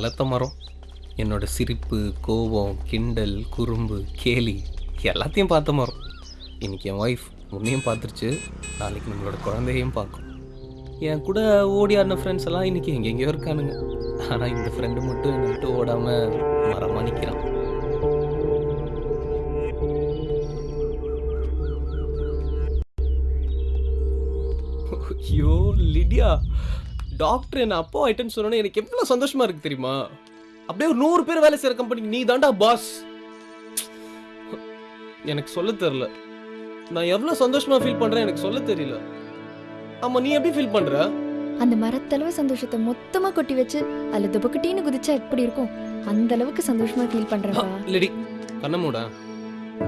வளர்த்த மரம். என்னோட சிரிப்பு கோபம் கிண்டல் குறும்பு கேலி எல்லாத்தையும் பார்த்த மரம். இன்னைக்கு என் ஒய்ஃப் உன்னையும் பார்த்துருச்சு. நாளைக்கு நம்மளோட குழந்தையும் பார்க்கும். என் கூட ஓடி ஆடின ஃப்ரெண்ட்ஸ் எல்லாம் இன்றைக்கி எங்கெங்கேயோ இருக்கானுங்க. ஆனால் இந்த ஃப்ரெண்டு மட்டும் என்னை விட்டு ஓடாமல் மரமாக நிற்கிறான் ஐயோ லிடியா! டாக்டர் என்ன அப்போ ஆயிட்டேன்னு சொன்னோன்னே எனக்கு எவ்வளோ சந்தோஷமா இருக்கு தெரியுமா? அப்படியே ஒரு நூறு பேர் வேலை செய்யற கம்பெனிக்கு நீ தாண்டா பாஸ் எனக்கு சொல்ல தெரியல. நான் எவ்வளோ சந்தோஷமா ஃபீல் பண்றேன் எனக்கு சொல்ல தெரியல. ஆமா நீ எப்படி ஃபீல் பண்ற? அந்த மரத்தளவு சந்தோஷத்தை மொத்தமா கொட்டி வச்சு அதுல துபக்கட்டின்னு குதிச்சா எப்படி இருக்கும்? அந்த அளவுக்கு சந்தோஷமா ஃபீல் பண்றேன்டா இல்லடி கண்ணமூடா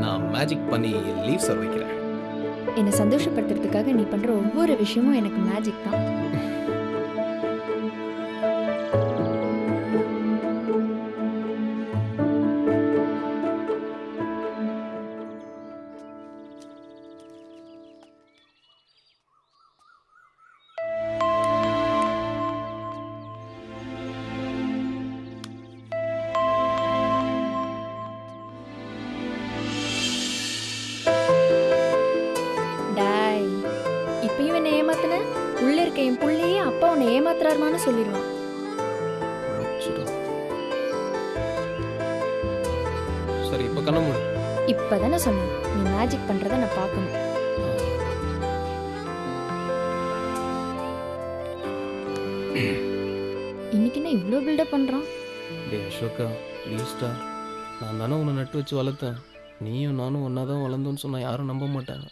நான் மேஜிக் பண்ணி லீவ் சார் வைக்கிறேன். என்னை சந்தோஷப்படுத்துறதுக்காக நீ பண்ற ஒவ்வொரு விஷயமும் எனக்கு மேஜிக் தான். ஏமாத்துன? உள்ள இருக்க என் புள்ளையே அப்பா உன்னை ஏமாத்துறாருமான்னு சொல்லிடுவான். சரி இப்போ கண்ணமூடு இப்பதானே சொன்னேன். நீ மேஜிக் பண்றத நான் பார்க்கணும். இன்னைக்கு என்ன இவ்வளோ பில்டப் பண்றான்? டேய் அசோகா ப்ளீஸ்டா நான் தானே உன்னை நட்டு வச்சு வளர்த்தேன். நீயும் நானும் ஒன்றா தான் வளர்ந்தோன்னு சொன்னால் யாரும் நம்ப மாட்டாங்க.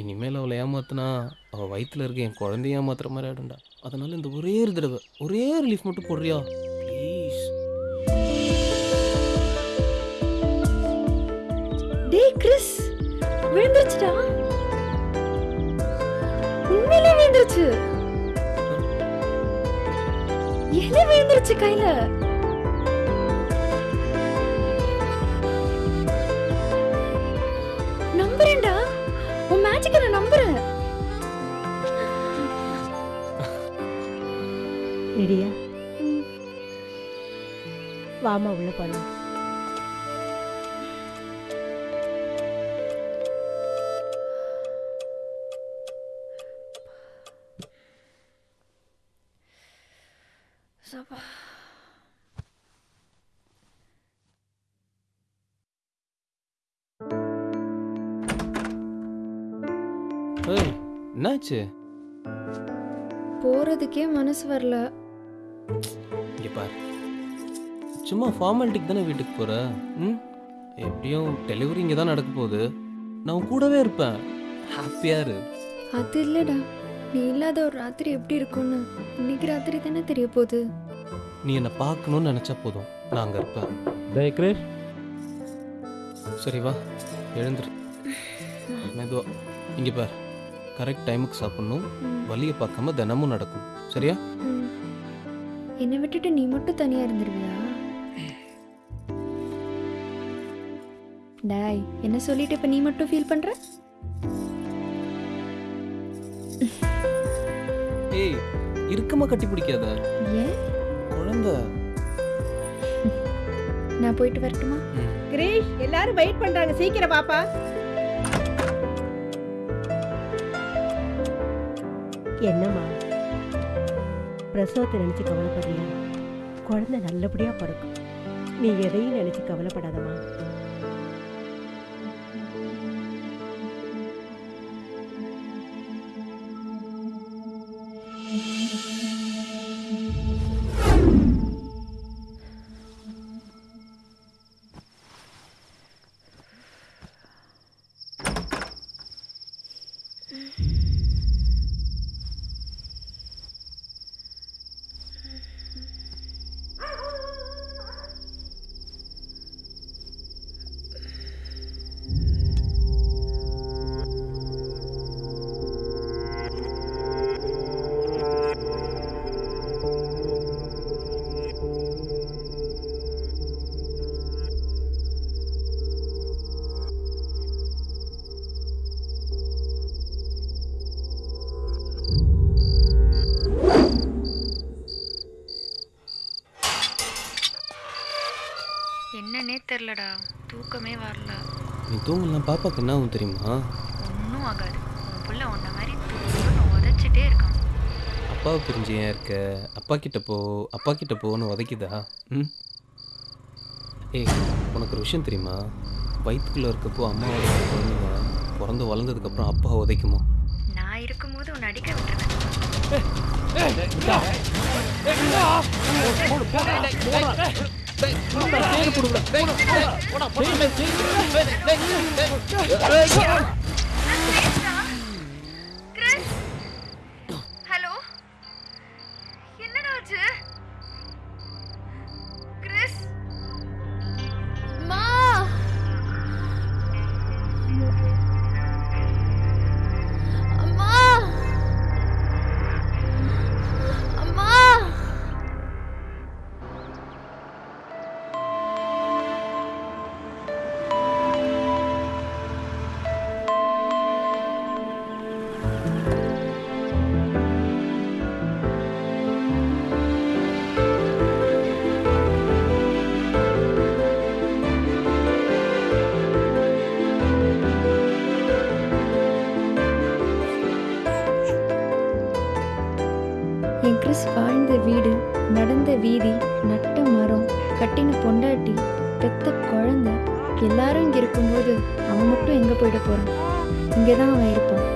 இனிமேல் அவளை ஏமாத்தினா அவள் வயிற்றுல இருக்க என் குழந்தைய ஏமாத்துற மாதிரி ஆகிடும்டா அதனால இந்த ஒரே ஒரு தடவை ஒரே ரிலீஃப் மட்டும் போடுறியா? ப்ளீஸ் டேய் கிறிஸ் விழுந்துருச்சுடா. உண்மையிலே விழுந்துருச்சு. இலை விழுந்துருச்சு கையில. லிடியா வாமா உள்ள போலாம். என்னாச்சு? போறதுக்கே மனசு வரல. இங்கே பாரு. சும்மா ஃபார்மாலிட்டிக்கு தானே வீட்டுக்கு போகிற ம்? எப்படியும் டெலிவரி இங்கே தான் நடக்க போகுது. நான் கூடவே இருப்பேன். ஹாப்பியாக இரு. அது இல்லடா. நீ இல்லாத ஒரு ராத்திரி எப்படி இருக்கும்னு இன்னைக்கு ராத்திரி தானே தெரிய போகுது. நீ என்னை பார்க்கணும்னு நினச்சா போதும். நான் அங்கே இருப்பேன். டேய் கிரேஷ். சரி வா. எழுந்துரு. மெதுவா. இங்கே பார். கரெக்ட் டைமுக்கு சாப்பிடணும். வலியை பார்க்காம தினமும் நடக்கும். சரியா. என்னை விட்டுட்டு நீ மட்டும் தனியா இருந்துருவியா? டாய் என்ன சொல்லிட்டு இப்ப நீ மட்டும் ஃபீல் பண்ற? ஏய் இறுக்கமா கட்டி பிடிக்காத. ஏன்? குழந்தை. நான் போயிட்டு வரட்டுமா. கிரீஷ் எல்லாரும் வெயிட் பண்றாங்க. சீக்கிரம் பாப்பா என்னம்மா? பிரசவத்தை நினைச்சு கவலைப்படுறியா குழந்தை நல்லபடியா பிறக்கும் நீ எதையும் நினைச்சு கவலைப்படாதமா Mm-hmm. தெரிலடா தூக்கமே வரல நீ தூங்கலாம் பாப்பாக்கு என்ன ஆகும் தெரியுமா ஒன்றும் ஆகாது உன் புள்ள உன்ன மாதிரி தூக்கம்னு உதச்சிட்டே இருக்கான் அப்பாவை பிரிஞ்சு ஏன் இருக்க அப்பா கிட்ட போ அப்பா கிட்ட போன்னு உதைக்குதா ம் ஏய் உனக்கு ஒரு விஷயம் தெரியுமா வயிற்றுக்குள்ளே இருக்கப்போ அம்மாவோட குழந்தைங்க பிறந்து வளர்ந்ததுக்கப்புறம் அப்பா உதைக்குமா நான் இருக்கும்போது உன்னை அடிக்க விட்டுருவேன் ஹலோ பொண்டாட்டி பெத்த குழந்தை எல்லாரும் இங்கே இருக்கும்போது அவன் மட்டும் எங்கே போயிட போகிறான் இங்கே தான் அவன் இருப்பான்.